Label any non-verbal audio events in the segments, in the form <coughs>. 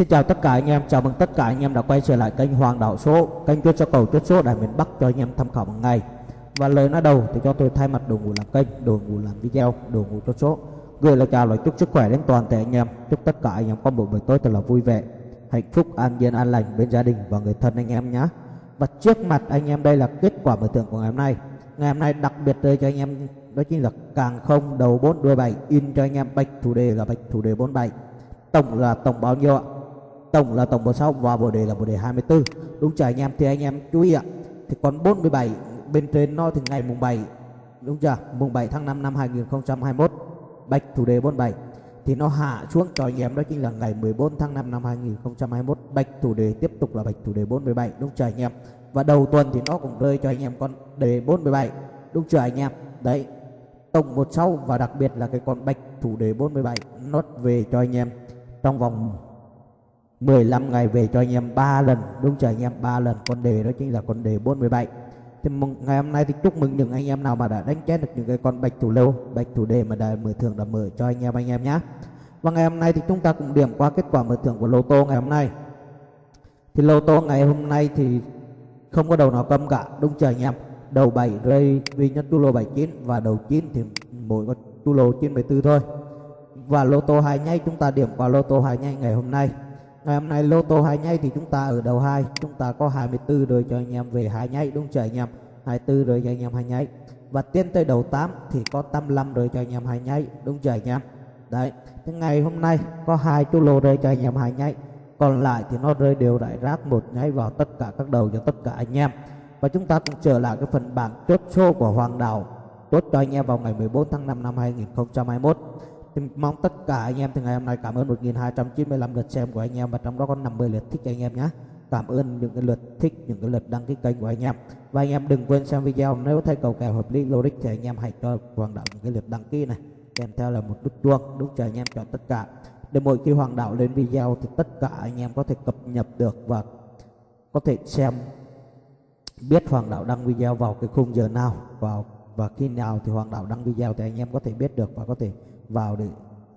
Xin chào tất cả anh em, chào mừng tất cả anh em đã quay trở lại kênh Hoàng Đạo Số, kênh chuyên cho cầu chốt số đại miền Bắc cho anh em tham khảo hàng ngày. Và lời nói đầu thì cho tôi thay mặt đội ngũ làm kênh, đội ngũ làm video, đội ngũ chốt số gửi lời chào lời chúc sức khỏe đến toàn thể anh em, chúc tất cả anh em có một buổi tối thật là vui vẻ, hạnh phúc, an yên, an lành bên gia đình và người thân anh em nhé. Và trước mặt anh em đây là kết quả mở thưởng của ngày hôm nay. Ngày hôm nay đặc biệt đây cho anh em đó chính là càng không đầu 4 đuôi 7 in cho anh em bạch thủ đề là bạch thủ đề 47 tổng là tổng bao nhiêu ạ tổng là tổng bộ 6 và bộ đề là bộ đề 24 đúng chưa anh em? Thì anh em chú ý ạ. Thì còn 47 bên trên nó thì ngày mùng 7 đúng chưa? Mùng 7 tháng 5 năm 2021 bạch thủ đề 47 thì nó hạ xuống cho anh em đó chính là ngày 14 tháng 5 năm 2021 bạch thủ đề tiếp tục là bạch thủ đề 47 đúng chưa anh em? Và đầu tuần thì nó cũng rơi cho anh em con đề 47 đúng chưa anh em? Đấy, tổng 16 và đặc biệt là cái con bạch thủ đề 47 nó về cho anh em trong vòng 15 ngày về cho anh em 3 lần đúng chưa? Anh em 3 lần con đề đó chính là con đề 47 thì ngày hôm nay thì chúc mừng những anh em nào mà đã đánh chết được những cái con bạch thủ lâu, bạch thủ đề mà đã mở thưởng đã mở cho anh em anh em nhé và ngày hôm nay thì chúng ta cũng điểm qua kết quả mở thưởng của lô tô ngày hôm nay. Thì lô tô ngày hôm nay thì không có đầu nào câm cả đúng chưa anh em? Đầu 7 rơi duy nhất tu lô 79 và đầu 9 thì mỗi con tu lô 94 thôi. Và lô tô hai nhay chúng ta điểm qua lô tô hai nhay ngày hôm nay ngày hôm nay lô tô hai nhay thì chúng ta ở đầu hai, chúng ta có 24 rồi cho anh em về hai nhay đúng chưa anh em? 24 rồi cho anh em hai nhay và tiến tới đầu 8 thì có 85 rồi cho anh em hai nhay đúng chưa anh em? Đấy, thế ngày hôm nay có hai chú lô rơi cho anh em hai nhay còn lại thì nó rơi đều rải rác một nháy vào tất cả các đầu cho tất cả anh em. Và chúng ta cũng trở lại cái phần bảng chốt số của Hoàng Đào. Chốt cho anh em vào ngày 14 tháng 5 năm 2021 thì mong tất cả anh em từ ngày hôm nay cảm ơn 1295 lượt xem của anh em và trong đó có 50 lượt thích anh em nhé. Cảm ơn những cái lượt thích, những cái lượt đăng ký kênh của anh em. Và anh em đừng quên xem video, nếu thấy cầu kèo hợp lý, logic thì anh em hãy cho Hoàng Đạo những cái lượt đăng ký này. Kèm theo là một nút chuông đúng cho anh em chọn tất cả. Để mỗi khi Hoàng Đạo lên video thì tất cả anh em có thể cập nhật được và có thể xem, biết Hoàng Đạo đăng video vào cái khung giờ nào, vào và khi nào thì Hoàng Đạo đăng video thì anh em có thể biết được và có thể vào để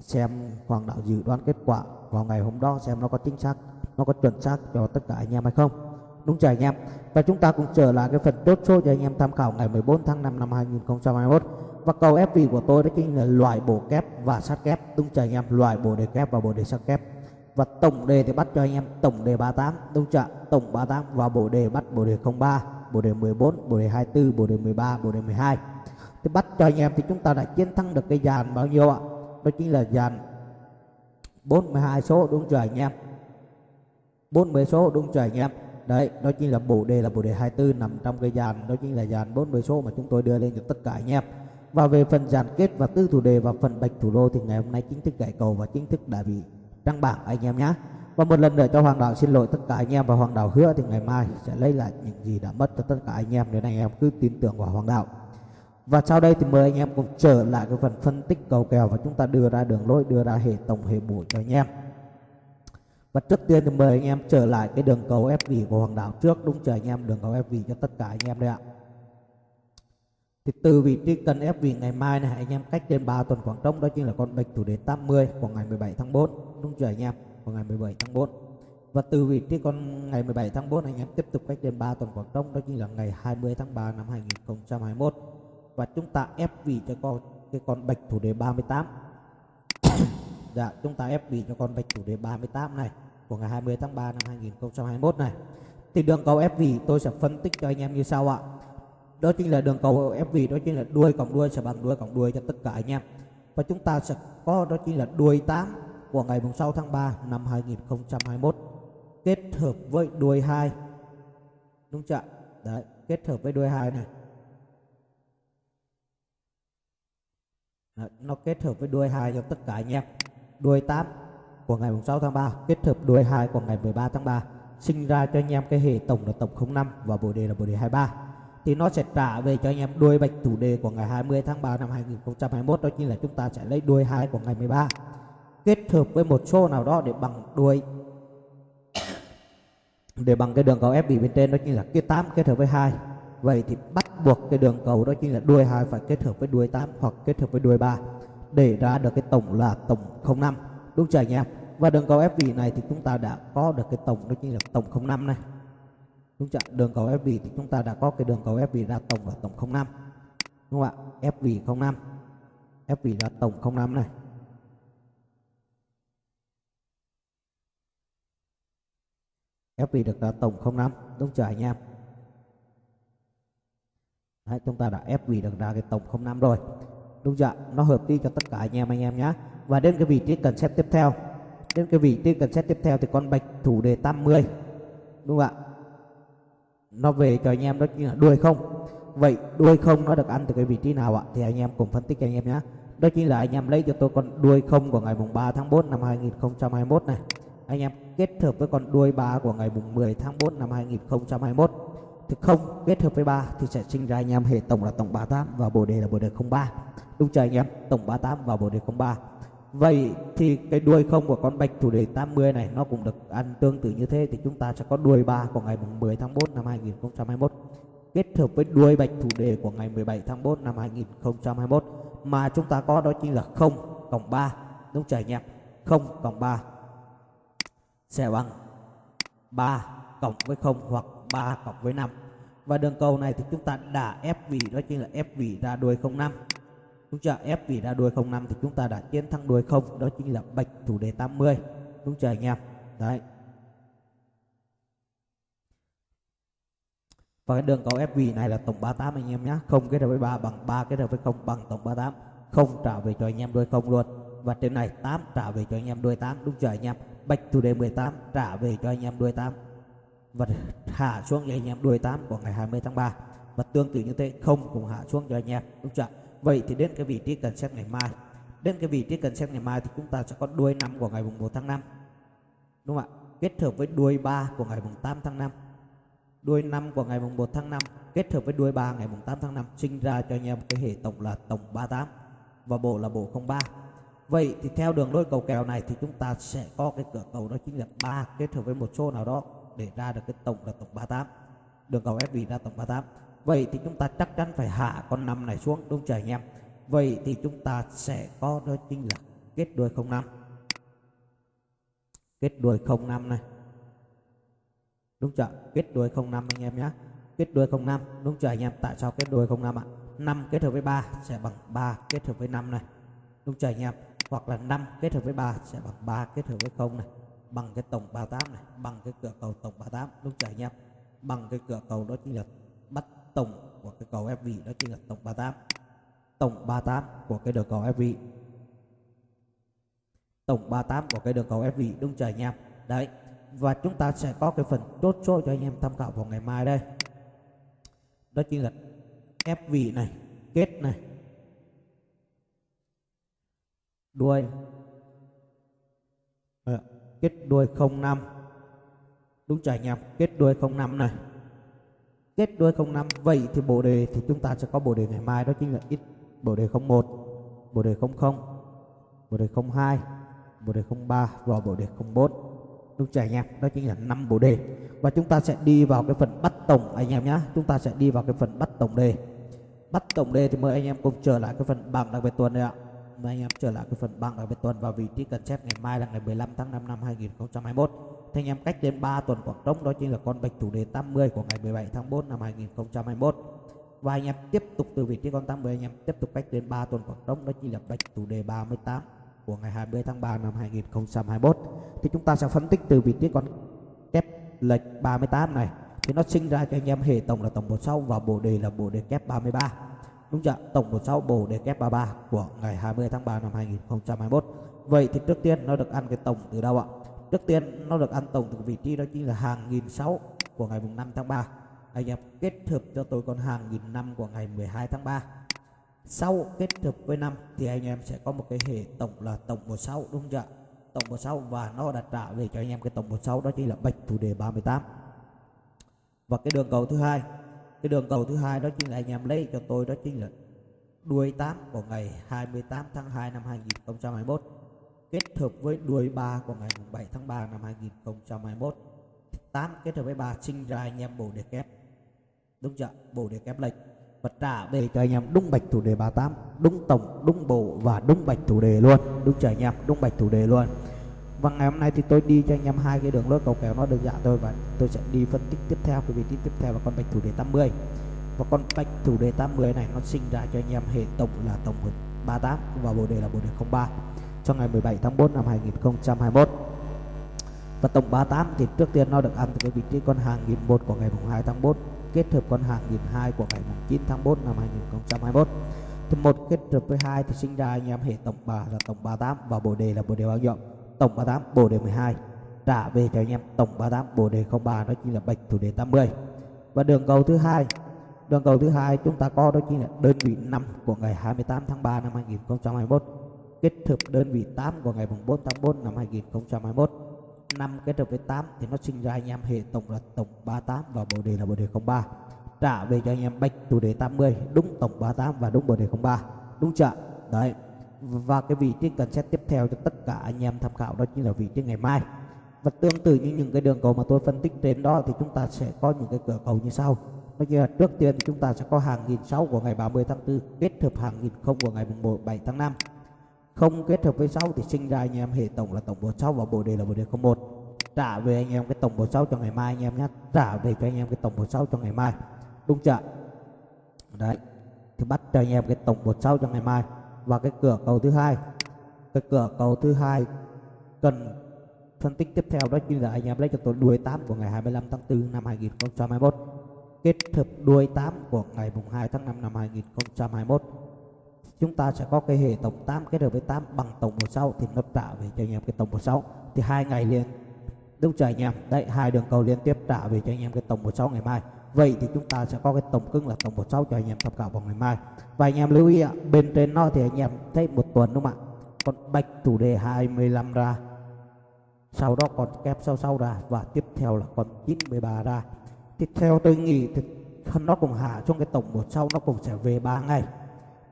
xem Hoàng Đạo dự đoán kết quả vào ngày hôm đó, xem nó có chính xác, nó có chuẩn xác cho tất cả anh em hay không. Đúng chưa anh em? Và chúng ta cũng trở lại cái phần chốt số cho anh em tham khảo ngày 14 tháng 5 năm 2021 và cầu ép vị của tôi đó chính là loại bổ kép và sát kép. Đúng chưa anh em? Loại bổ đề kép và bổ đề sát kép. Và tổng đề thì bắt cho anh em tổng đề 38 đúng chưa? Tổng 38 và bổ đề bắt bổ đề 03 bổ đề 14 bổ đề 24 bổ đề 13 bổ đề 12 thì bắt cho anh em thì chúng ta đã chiến thắng được cái dàn bao nhiêu ạ? Đó chính là dàn 42 số, đúng chưa anh em? 40 số, đúng chưa anh em? Đấy, đó chính là bộ đề là bộ đề 24 nằm trong cái dàn, đó chính là dàn 40 số mà chúng tôi đưa lên cho tất cả anh em. Và về phần dàn kết và tư thủ đề và phần bạch thủ đô thì ngày hôm nay chính thức gãy cầu và chính thức đã bị đăng bảng anh em nhé và một lần nữa cho Hoàng Đạo xin lỗi tất cả anh em và Hoàng Đạo hứa thì ngày mai sẽ lấy lại những gì đã mất cho tất cả anh em. Nên anh em cứ tin tưởng vào Hoàng Đạo và sau đây thì mời anh em cùng trở lại cái phần phân tích cầu kèo và chúng ta đưa ra đường lối, đưa ra hệ tổng hệ bổ cho anh em. Và trước tiên thì mời anh em trở lại cái đường cầu ép vị của Hoàng Đạo trước, đúng chờ anh em? Đường cầu ép vị cho tất cả anh em đây ạ. Thì từ vị trí cần ép vị ngày mai này, anh em cách trên 3 tuần khoảng trống, đó chính là con bạch thủ đến 80 của ngày 17 tháng 4 đúng chờ anh em? Của ngày 17 tháng 4 và từ vị trí con ngày 17 tháng 4 anh em tiếp tục cách trên 3 tuần khoảng trống, đó chính là ngày 20 tháng 3 năm 2021 và chúng ta ép vị cho con, cái con bạch thủ đề 38 <coughs> dạ chúng ta ép vị cho con bạch thủ đề 38 này, của ngày 20 tháng 3 năm 2021 này. Thì đường cầu ép vị tôi sẽ phân tích cho anh em như sau ạ. Đó chính là đường cầu ép vị, đó chính là đuôi cộng đuôi sẽ bằng đuôi cộng đuôi cho tất cả anh em. Và chúng ta sẽ có, đó chính là đuôi 8 của ngày 6 tháng 3 năm 2021 kết hợp với đuôi 2 đúng chưa đấy, kết hợp với đuôi 2 này. Ờ, nó kết hợp với đuôi 2 cho tất cả anh em. Đuôi 8 của ngày 6 tháng 3 kết hợp đuôi 2 của ngày 13 tháng 3 sinh ra cho anh em cái hệ tổng là tổng 05 và bộ đề là bộ đề 23 thì nó sẽ trả về cho anh em đuôi bạch thủ đề của ngày 20 tháng 3 năm 2021 đó chính là chúng ta sẽ lấy đuôi 2 của ngày 13 kết hợp với một số nào đó để bằng đuôi, <coughs> để bằng cái đường cầu ép bị bên trên, đó chính là cái 8 kết hợp với 2 vậy thì bắt buộc cái đường cầu đó chính là đuôi 2 phải kết hợp với đuôi 8 hoặc kết hợp với đuôi 3 để ra được cái tổng là tổng 05 đúng chưa anh em? Và đường cầu ép này thì chúng ta đã có được cái tổng đó chính là tổng 05 này. Đúng chưa? Đường cầu ép thì chúng ta đã có cái đường cầu ép ra tổng là tổng 05 đúng không ạ? Ép 05 ép ra tổng 05 này. Ép được ra tổng 05 đúng chưa anh em? Đấy, chúng ta đã ép vị được ra cái tổng 05 rồi. Đúng chưa nó hợp đi cho tất cả anh em anh em nhé và đến cái vị trí cần xét tiếp theo. Đến cái vị trí cần xét tiếp theo thì con bạch thủ đề 80 đúng không ạ? Nó về cho anh em đó chính là đuôi không. Vậy đuôi không nó được ăn từ cái vị trí nào ạ? Thì anh em cùng phân tích cho anh em nhé đó chính là anh em lấy cho tôi con đuôi không của ngày mùng 3 tháng 4 năm 2021 này. Anh em kết hợp với con đuôi 3 của ngày mùng 10 tháng 4 năm 2021 thì không, kết hợp với 3 thì sẽ sinh ra anh em hệ tổng là tổng 38 và bồ đề là bồ đề 03 đúng chưa anh em? Tổng 38 và bồ đề 03 Vậy thì cái đuôi không của con bạch thủ đề 80 này, nó cũng được ăn tương tự như thế thì chúng ta sẽ có đuôi 3 của ngày 10 tháng 4 năm 2021 kết hợp với đuôi bạch thủ đề của ngày 17 tháng 4 năm 2021 mà chúng ta có đó chính là 0 cộng 3 đúng chưa anh em? 0 cộng 3 sẽ bằng 3 cộng với 0 hoặc 3 cộng với 5 và đường cầu này thì chúng ta đã ép vị đó chính là ép vị ra đuôi 05 đúng chưa? Ép vị ra đuôi 05 thì chúng ta đã chiến thắng đuôi 0 đó chính là bạch thủ đề 80 đúng chưa anh em? Đấy. Và cái đường cầu ép vị này là tổng 38 anh em nhé không kết hợp với 3 bằng 3 kết hợp với 0 bằng tổng 38 không trả về cho anh em đuôi 0 luôn. Và trên này 8 trả về cho anh em đuôi 8 đúng chưa anh em? Bạch thủ đề 18 trả về cho anh em đuôi 8 và hạ xuống cho anh em, đuôi 8 của ngày 20 tháng 3 và tương tự như thế, không cũng hạ xuống cho anh em, đúng chưa vậy thì đến cái vị trí cần xét ngày mai. Đến cái vị trí cần xét ngày mai thì chúng ta sẽ có đuôi 5 của ngày mùng 1 tháng 5 đúng không ạ? Kết hợp với đuôi 3 của ngày mùng 8 tháng 5 đuôi 5 của ngày mùng 1 tháng 5 kết hợp với đuôi 3 ngày mùng 8 tháng 5 sinh ra cho anh em cái hệ tổng là tổng 38 và bộ là bộ 03 vậy thì theo đường đôi cầu kèo này thì chúng ta sẽ có cái cửa cầu đó chính là 3 kết hợp với một số nào đó để ra được cái tổng là tổng 38 đường cầu FB ra tổng 38 vậy thì chúng ta chắc chắn phải hạ con năm này xuống, đúng chưa anh em? Vậy thì chúng ta sẽ có đó chính là kết đuôi 05 kết đuôi 05 này. Đúng chưa? Kết đuôi 05 anh em nhé. Kết đuôi 05 đúng chưa anh em? Tại sao kết đuôi 05 ạ? 5 kết hợp với 3 sẽ bằng 3 kết hợp với 5 này. Đúng chưa anh em? Hoặc là 5 kết hợp với 3 sẽ bằng 3 kết hợp với 0 này bằng cái tổng 38 này bằng cái cửa cầu tổng 38 lúc trời anh em bằng cái cửa cầu đó chính là bắt tổng của cái cầu FV đó chính là tổng 38 tổng 38 của cái đường cầu FV tổng 38 của cái đường cầu FV đúng trời anh em đấy và chúng ta sẽ có cái phần chốt số cho anh em tham khảo vào ngày mai đây. Đó chính là FV này kết này. Đuôi. À, kết đuôi 05 đúng chưa anh em? Kết đuôi 05 này. Kết đuôi 05 vậy thì bộ đề thì chúng ta sẽ có bộ đề ngày mai, đó chính là ít. Bộ đề 01 bộ đề 00 bộ đề 02 bộ đề 03 và bộ đề 04 đúng chưa anh em? Đó chính là 5 bộ đề. Và chúng ta sẽ đi vào cái phần bắt tổng anh em nhé chúng ta sẽ đi vào cái phần bắt tổng đề. Bắt tổng đề thì mời anh em cùng trở lại cái phần bảng đặc biệt tuần này ạ mời anh em trở lại cái phần bảng đặc biệt tuần và vị trí cần chép ngày mai là ngày 15 tháng 5 năm 2021 thì anh em cách đến 3 tuần Quảng Đông, đó chính là con bạch thủ đề 80 của ngày 17 tháng 4 năm 2021 và anh em tiếp tục từ vị trí con 80 anh em tiếp tục cách đến 3 tuần Quảng Đông, đó chính là bạch thủ đề 38 của ngày 20 tháng 3 năm 2021 thì chúng ta sẽ phân tích từ vị trí con kép lệch 38 này. Thì nó sinh ra cho anh em hệ tổng là tổng bột sau và bộ đề là bộ đề kép 33 đúng chưa? Tổng bộ sau bộ đề kép 33 của ngày 20 tháng 3 năm 2021 vậy thì trước tiên nó được ăn cái tổng từ đâu ạ? Trước tiên nó được ăn tổng từ vị trí đó chính là hàng nghìn sáu của ngày mùng 5 tháng 3 anh em, kết hợp cho tôi con hàng nghìn năm của ngày 12 tháng 3 sau kết hợp với năm thì anh em sẽ có một cái hệ tổng là tổng 16 đúng chưa? Tổng 16 và nó đã trả về cho anh em cái tổng 16 đó chính là bạch thủ đề 38 và cái đường cầu thứ hai cái đường cầu thứ hai đó chính là anh em lấy cho tôi, đó chính là đuôi 8 của ngày 28 tháng 2 năm 2021 kết hợp với đuôi 3 của ngày 7 tháng 3 năm 2021 8 kết hợp với 3 sinh ra anh em bổ đề kép. Đúng chưa? Bổ đề kép lệch và trả về cho anh em đúng bạch thủ đề 38 đúng tổng, đúng bộ và đúng bạch thủ đề luôn. Đúng chưa anh em? Đúng bạch thủ đề luôn và ngày hôm nay thì tôi đi cho anh em hai cái đường lối cầu kèo nó đơn giản thôi và tôi sẽ đi phân tích tiếp theo cái vị trí tiếp theo là con bạch thủ đề 80 và con bạch thủ đề 80 này nó sinh ra cho anh em hệ tổng là tổng 38 và bộ đề là bộ đề 03 cho ngày 17 tháng 4 năm 2021 và tổng 38 thì trước tiên nó được ăn từ cái vị trí con hàng nghìn một của ngày 2 tháng 4 kết hợp con hàng nghìn hai của ngày 9 tháng 4 năm 2021 thì một kết hợp với hai thì sinh ra anh em hệ tổng 3 là tổng 38 và bộ đề là bộ đề bao nhiêu? Tổng 38 bồ đề 12 trả về cho anh em tổng 38 bồ đề 03 đó chính là bạch thủ đề 80 và đường cầu thứ hai, đường cầu thứ hai chúng ta có, đó chính là đơn vị 5 của ngày 28 tháng 3 năm 2021 kết hợp đơn vị 8 của ngày 4 tháng 4 năm 2021 5 kết hợp với 8 thì nó sinh ra anh em hệ tổng là tổng 38 và bồ đề là bồ đề 03 trả về cho anh em bạch chủ đề 80 đúng tổng 38 và đúng bồ đề 03 đúng chưa? Đấy và cái vị trí cần xét tiếp theo cho tất cả anh em tham khảo đó chính là vị trí ngày mai. Và tương tự như những cái đường cầu mà tôi phân tích trên đó thì chúng ta sẽ có những cái cửa cầu như sau. Nói như là trước tiên thì chúng ta sẽ có hàng nghìn sáu của ngày 30 tháng 4 kết hợp hàng nghìn không của ngày 1 7 tháng 5 không kết hợp với 6 thì sinh ra anh em hệ tổng là tổng bộ 6 và bộ đề là bộ đề 01 trả về anh em cái tổng bộ 6 cho ngày mai anh em nhé. Trả về cho anh em cái tổng bộ 6 cho ngày mai. Đúng chưa? Đấy, thì bắt cho anh em cái tổng bộ 6 cho ngày mai và cái cửa cầu thứ hai. Cái cửa cầu thứ hai cần phân tích tiếp theo đó chính là anh em lấy cho tôi đuôi 8 của ngày 25 tháng 4 năm 2021 kết hợp đuôi 8 của ngày mùng 2 tháng 5 năm 2021 chúng ta sẽ có cái hệ tổng 8 kết hợp với 8 bằng tổng 16 thì nó trả về cho anh em cái tổng 16 thì hai ngày liền. Đúng chưa anh em? Đấy, hai đường cầu liên tiếp trả về cho anh em cái tổng 16 ngày mai vậy thì chúng ta sẽ có cái tổng cưng là tổng 16 cho anh em tham khảo vào ngày mai. Và anh em lưu ý ạ, bên trên nó thì anh em thấy một tuần đúng không ạ? Còn bạch thủ đề 25 ra, sau đó còn kép sau sau ra, và tiếp theo là còn 93 ra. Tiếp theo tôi nghĩ thì nó cũng hạ trong cái tổng một sau nó cũng sẽ về 3 ngày.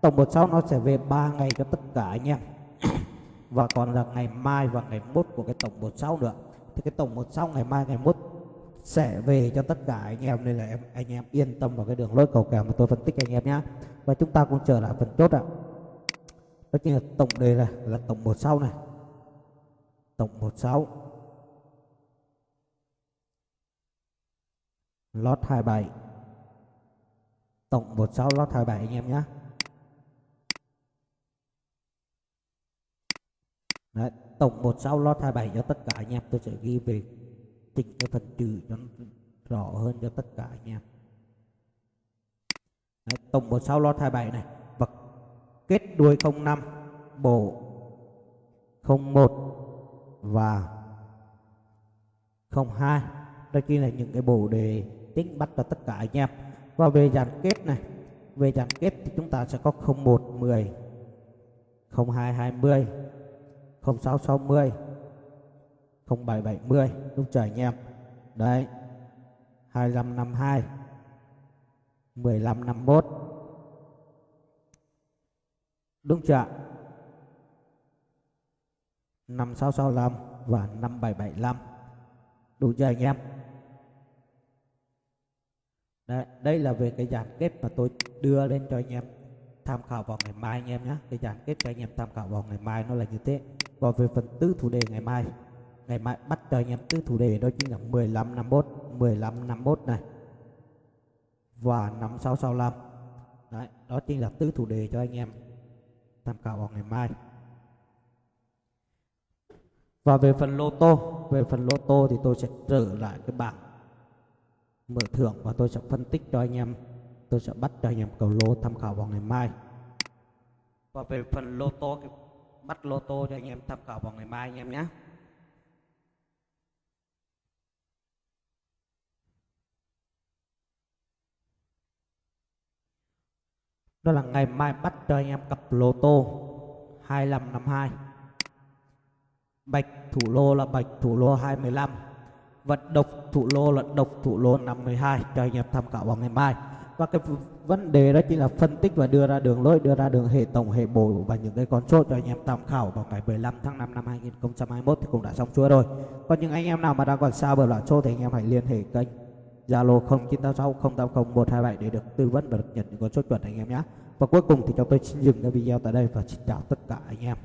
Tổng một sau nó sẽ về 3 ngày cho tất cả anh em. Và còn là ngày mai và ngày mốt của cái tổng một sau nữa. Thì cái tổng một sau ngày mai, ngày mốt sẽ về cho tất cả anh em. Nên là em anh em yên tâm vào cái đường lối cầu kèo mà tôi phân tích anh em nhé và chúng ta cũng trở lại phần chốt ạ. Đó chính là tổng đề này là tổng một sau này. Tổng một sáu. Lót 27 tổng 16 lót 27 anh em nhé Đấy, tổng 16 lót 27 cho tất cả anh em. Tôi sẽ ghi về chỉnh cái phần trừ cho nó rõ hơn cho tất cả anh em Đấy, tổng 16 lót 27 này. Và kết đuôi 05 bộ 01 và 02 đây kia là những cái bộ đề tính bắt cho tất cả anh em và về dàn kết này về dàn kết thì chúng ta sẽ có 01 10 02 20 06 60 07 70 đúng anh em đấy 2552 1551 đúng chưa 5665 và 5775 đủ chưa anh em? Đấy, đây là về cái dàn kết mà tôi đưa lên cho anh em tham khảo vào ngày mai anh em nhé. Cái dàn kết cho anh em tham khảo vào ngày mai nó là như thế. Còn về phần tứ thủ đề ngày mai ngày mai bắt cho anh em tứ thủ đề đó chính là 15 51 15 51 này. Và 5665 đấy, đó chính là tứ thủ đề cho anh em tham khảo vào ngày mai. Và về phần lô tô, về phần lô tô thì tôi sẽ trở lại cái bảng mở thưởng và tôi sẽ phân tích cho anh em, tôi sẽ bắt cho anh em cầu lô tham khảo vào ngày mai. Và về phần lô tô, bắt lô tô cho anh em tham khảo vào ngày mai anh em nhé. Đó là ngày mai bắt cho anh em cặp lô tô. 2552 bạch thủ lô là bạch thủ lô 215 và độc thủ lô là độc thủ lô 52 cho anh em tham khảo vào ngày mai. Và cái vấn đề đó chính là phân tích và đưa ra đường lối, đưa ra đường hệ tổng, hệ bổ và những cái con số cho anh em tham khảo vào ngày 15 tháng 5 năm 2021 thì cũng đã xong xuôi rồi. Còn những anh em nào mà đang còn xa bờ loại số thì anh em hãy liên hệ kênh Zalo 0986 080 127 để được tư vấn và được nhận những con số chuẩn anh em nhé. Và cuối cùng thì chúng tôi xin dừng cái video tại đây và xin chào tất cả anh em.